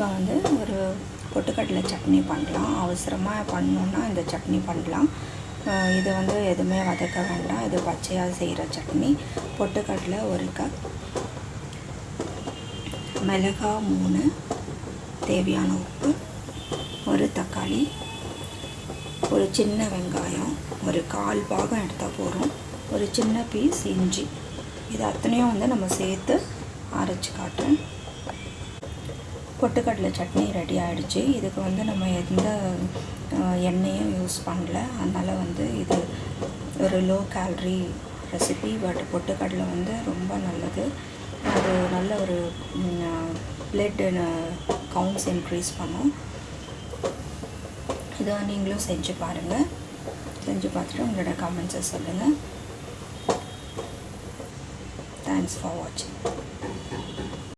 இப்போ வந்து ஒரு பொட்டுக்கடலை சட்னி பண்ணலாம். அவசரமாக பண்ணணுன்னா இந்த சட்னி பண்ணலாம். இது வந்து எதுவுமே வதக்க வேண்டாம். இது பச்சையாக செய்கிற சட்னி. பொட்டுக்கடலை ஒரு கப். மிளகா மூணு. தேவையான உப்பு ஒரு தக்காளி. ஒரு சின்ன வெங்காயம். ஒரு கால் பாகம் எடுத்தால் போதும். ஒரு சின்ன பீஸ் இஞ்சி. இது அத்தனையும் வந்து நம்ம சேர்த்து அரைச்சி காட்டுறேன். பொட்டுக்கடலை சட்னி ரெடி ஆகிடுச்சு இதுக்கு வந்து நம்ம எந்த எண்ணெயும் யூஸ் பண்ணல. அதனால் வந்து இது ஒரு லோ கேலரி ரெசிபி பட் பொட்டுக்கடலை வந்து ரொம்ப நல்லது. அது நல்ல ஒரு பிளட் கவுண்ட்ஸ் இன்க்ரீஸ் பண்ணும். இதை நீங்களும் செஞ்சு பாருங்கள் செஞ்சு பார்த்துட்டு உங்களோட கமெண்ட்ஸை சொல்லுங்கள் தேங்க்ஸ் ஃபார் வாட்சிங்